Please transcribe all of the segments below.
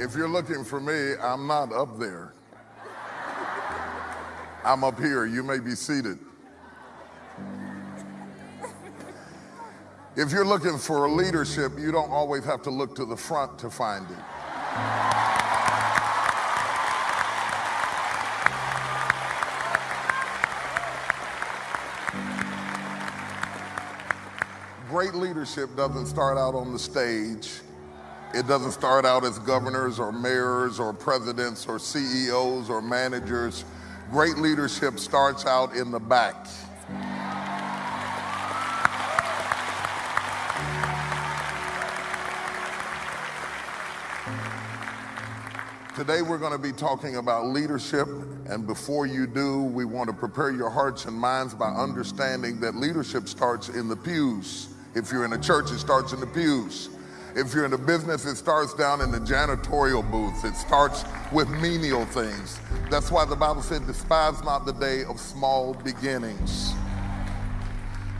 If you're looking for me, I'm not up there. I'm up here. You may be seated. If you're looking for a leadership, you don't always have to look to the front to find it. Great leadership doesn't start out on the stage. It doesn't start out as governors or mayors or presidents or CEOs or managers. Great leadership starts out in the back. Today we're going to be talking about leadership, and before you do, we want to prepare your hearts and minds by understanding that leadership starts in the pews. If you're in a church, it starts in the pews. If you're in a business, it starts down in the janitorial booths. It starts with menial things. That's why the Bible said, despise not the day of small beginnings.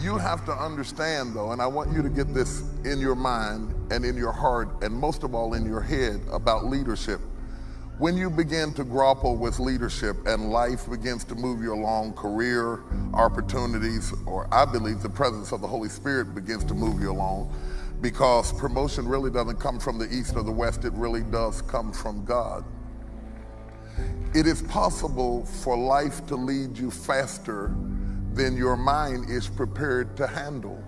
You have to understand though, and I want you to get this in your mind and in your heart, and most of all in your head about leadership. When you begin to grapple with leadership and life begins to move you along, career, opportunities, or I believe the presence of the Holy Spirit begins to move you along because promotion really doesn't come from the east or the west, it really does come from God. It is possible for life to lead you faster than your mind is prepared to handle.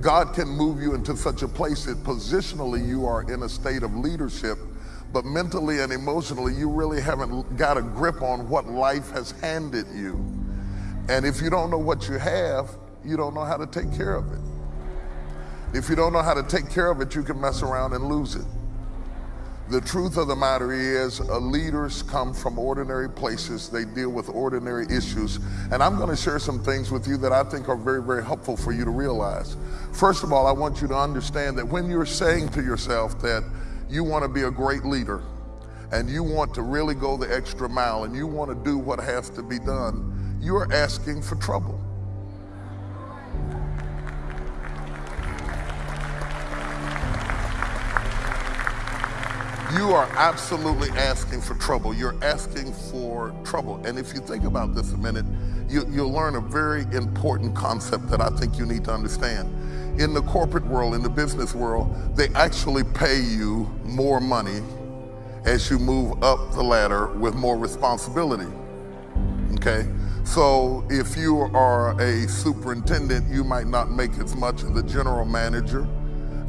God can move you into such a place that positionally you are in a state of leadership but mentally and emotionally, you really haven't got a grip on what life has handed you. And if you don't know what you have, you don't know how to take care of it. If you don't know how to take care of it, you can mess around and lose it. The truth of the matter is, uh, leaders come from ordinary places. They deal with ordinary issues. And I'm going to share some things with you that I think are very, very helpful for you to realize. First of all, I want you to understand that when you're saying to yourself that you want to be a great leader and you want to really go the extra mile and you want to do what has to be done, you're asking for trouble. You are absolutely asking for trouble. You're asking for trouble. And if you think about this a minute, you, will learn a very important concept that I think you need to understand in the corporate world, in the business world, they actually pay you more money as you move up the ladder with more responsibility. Okay? So if you are a superintendent, you might not make as much as a general manager.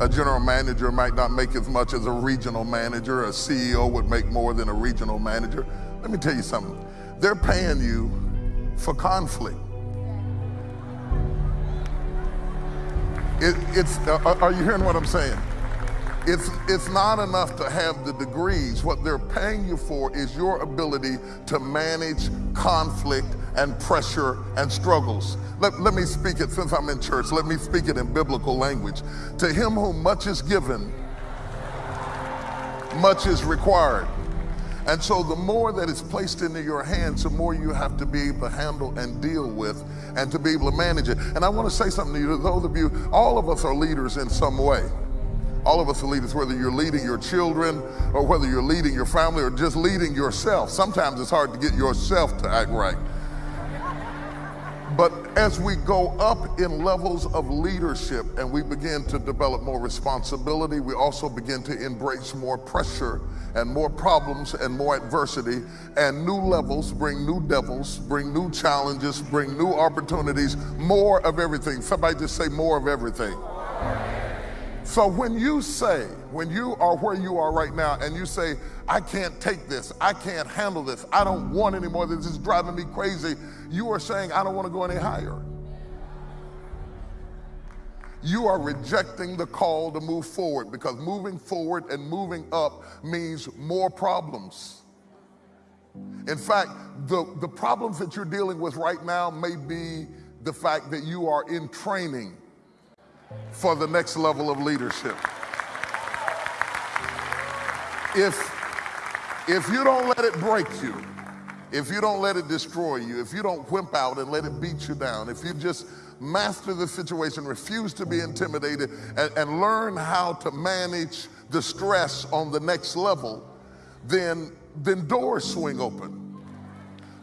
A general manager might not make as much as a regional manager. A CEO would make more than a regional manager. Let me tell you something. They're paying you for conflict. It, it's, uh, uh, are you hearing what I'm saying? It's, it's not enough to have the degrees. What they're paying you for is your ability to manage conflict and pressure and struggles. Let, let me speak it, since I'm in church, let me speak it in biblical language. To him whom much is given, much is required. And so the more that is placed into your hands, the more you have to be able to handle and deal with and to be able to manage it. And I want to say something to you, those of you, all of us are leaders in some way. All of us are leaders, whether you're leading your children or whether you're leading your family or just leading yourself. Sometimes it's hard to get yourself to act right. But as we go up in levels of leadership and we begin to develop more responsibility, we also begin to embrace more pressure and more problems and more adversity. And new levels bring new devils, bring new challenges, bring new opportunities, more of everything. Somebody just say more of everything. So when you say, when you are where you are right now and you say, I can't take this, I can't handle this, I don't want anymore, this is driving me crazy, you are saying, I don't want to go any higher. You are rejecting the call to move forward because moving forward and moving up means more problems. In fact, the, the problems that you're dealing with right now may be the fact that you are in training for the next level of leadership. If, if you don't let it break you, if you don't let it destroy you, if you don't wimp out and let it beat you down, if you just master the situation, refuse to be intimidated, and, and learn how to manage the stress on the next level, then, then doors swing open.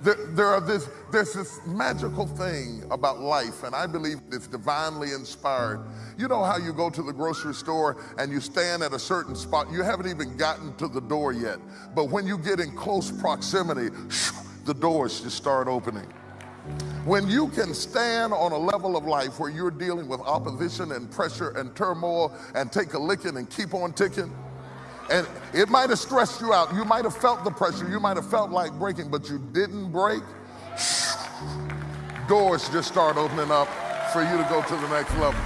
There, there are this, there's this magical thing about life, and I believe it's divinely inspired. You know how you go to the grocery store and you stand at a certain spot, you haven't even gotten to the door yet, but when you get in close proximity, the doors just start opening. When you can stand on a level of life where you're dealing with opposition and pressure and turmoil and take a licking and keep on ticking, and it might have stressed you out. You might have felt the pressure. You might have felt like breaking, but you didn't break. Doors just start opening up for you to go to the next level.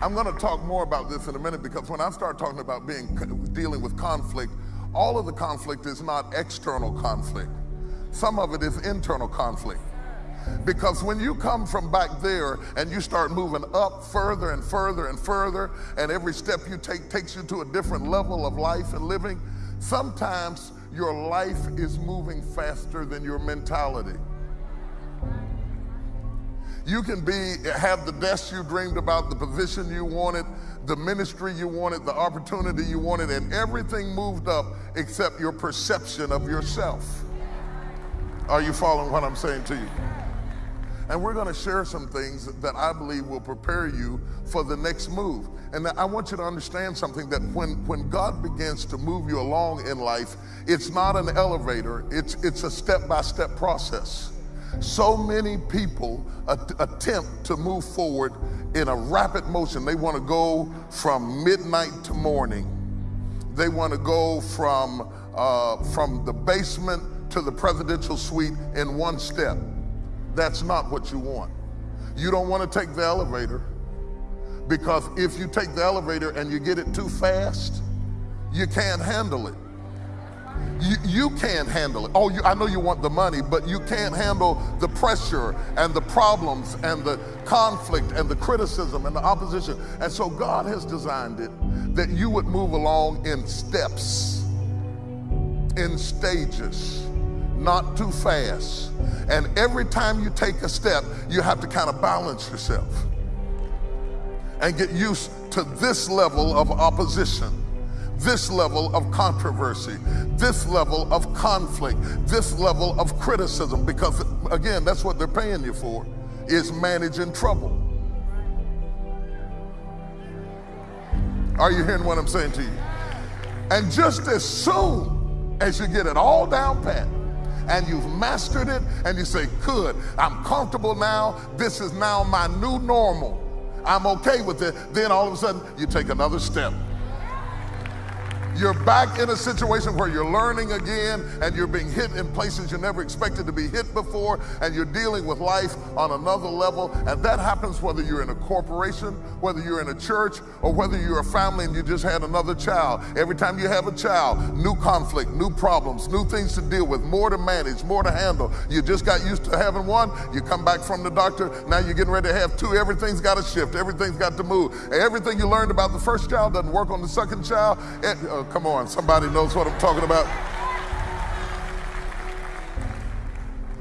I'm going to talk more about this in a minute because when I start talking about being dealing with conflict, all of the conflict is not external conflict. Some of it is internal conflict. Because when you come from back there and you start moving up further and further and further, and every step you take takes you to a different level of life and living, sometimes your life is moving faster than your mentality. You can be have the desk you dreamed about, the position you wanted, the ministry you wanted, the opportunity you wanted, and everything moved up except your perception of yourself. Are you following what I'm saying to you? And we're going to share some things that I believe will prepare you for the next move. And I want you to understand something that when, when God begins to move you along in life, it's not an elevator, it's, it's a step by step process. So many people at- attempt to move forward in a rapid motion. They want to go from midnight to morning. They want to go from, uh, from the basement to the presidential suite in one step. That's not what you want. You don't want to take the elevator because if you take the elevator and you get it too fast, you can't handle it. You, you can't handle it. Oh, you, I know you want the money, but you can't handle the pressure and the problems and the conflict and the criticism and the opposition. And so God has designed it that you would move along in steps, in stages not too fast. And every time you take a step, you have to kind of balance yourself and get used to this level of opposition, this level of controversy, this level of conflict, this level of criticism, because again, that's what they're paying you for, is managing trouble. Are you hearing what I'm saying to you? And just as soon as you get it all down pat, and you've mastered it and you say, Good, I'm comfortable now. This is now my new normal. I'm okay with it. Then all of a sudden, you take another step. You're back in a situation where you're learning again and you're being hit in places you never expected to be hit before, and you're dealing with life on another level. And that happens whether you're in a corporation, whether you're in a church, or whether you're a family and you just had another child. Every time you have a child, new conflict, new problems, new things to deal with, more to manage, more to handle. You just got used to having one, you come back from the doctor, now you're getting ready to have two. Everything's got to shift, everything's got to move. Everything you learned about the first child doesn't work on the second child. uh, Come on, somebody knows what I'm talking about.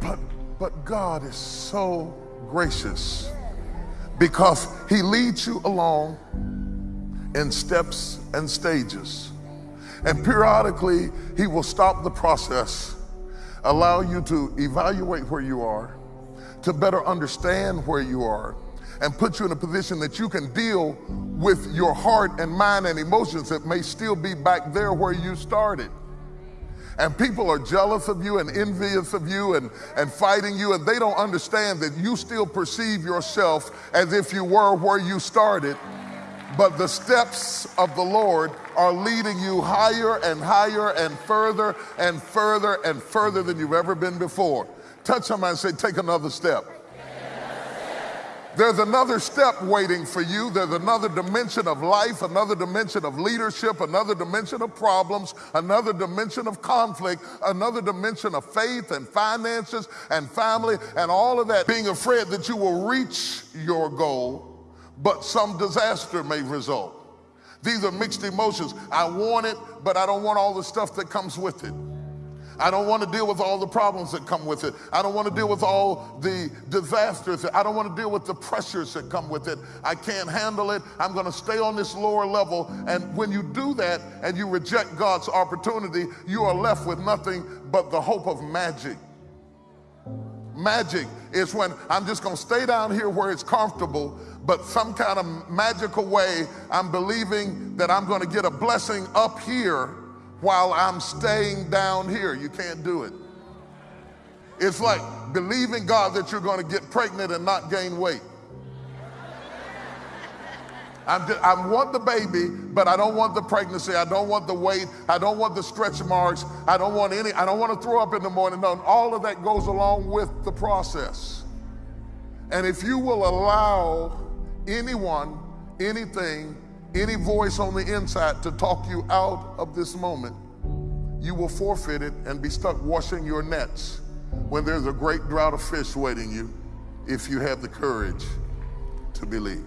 But, but God is so gracious because He leads you along in steps and stages. And periodically, He will stop the process, allow you to evaluate where you are, to better understand where you are and put you in a position that you can deal with your heart and mind and emotions that may still be back there where you started. And people are jealous of you and envious of you and, and fighting you, and they don't understand that you still perceive yourself as if you were where you started. But the steps of the Lord are leading you higher and higher and further and further and further than you've ever been before. Touch somebody and say, Take another step. There's another step waiting for you. There's another dimension of life, another dimension of leadership, another dimension of problems, another dimension of conflict, another dimension of faith and finances and family and all of that. Being afraid that you will reach your goal, but some disaster may result. These are mixed emotions. I want it, but I don't want all the stuff that comes with it. I don't want to deal with all the problems that come with it. I don't want to deal with all the disasters. I don't want to deal with the pressures that come with it. I can't handle it. I'm going to stay on this lower level. And when you do that and you reject God's opportunity, you are left with nothing but the hope of magic. Magic is when I'm just going to stay down here where it's comfortable, but some kind of magical way, I'm believing that I'm going to get a blessing up here while I'm staying down here. You can't do it. It's like believing God that you're going to get pregnant and not gain weight. I'm just, I want the baby, but I don't want the pregnancy. I don't want the weight. I don't want the stretch marks. I don't want any, I don't want to throw up in the morning. No, all of that goes along with the process. And if you will allow anyone, anything, any voice on the inside to talk you out of this moment, you will forfeit it and be stuck washing your nets when there's a great drought of fish waiting you if you have the courage to believe.